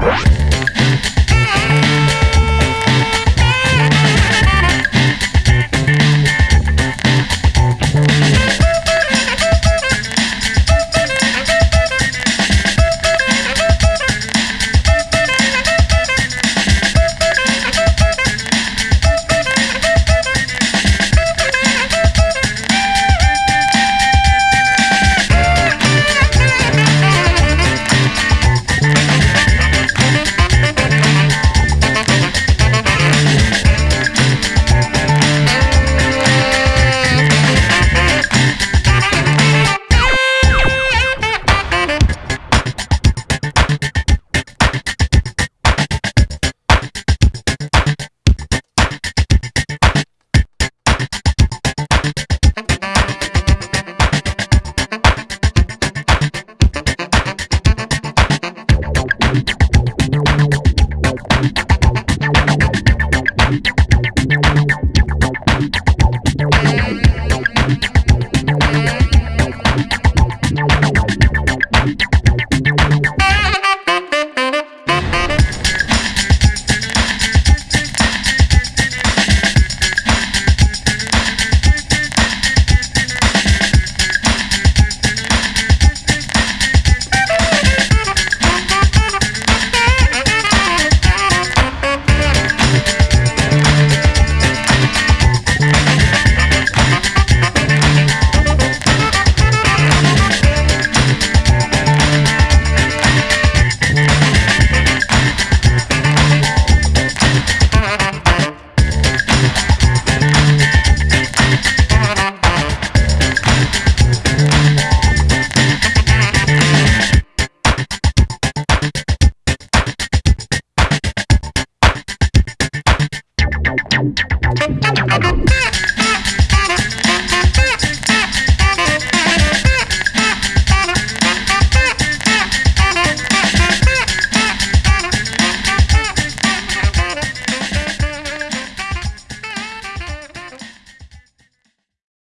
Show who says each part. Speaker 1: Bye.
Speaker 2: Thank you.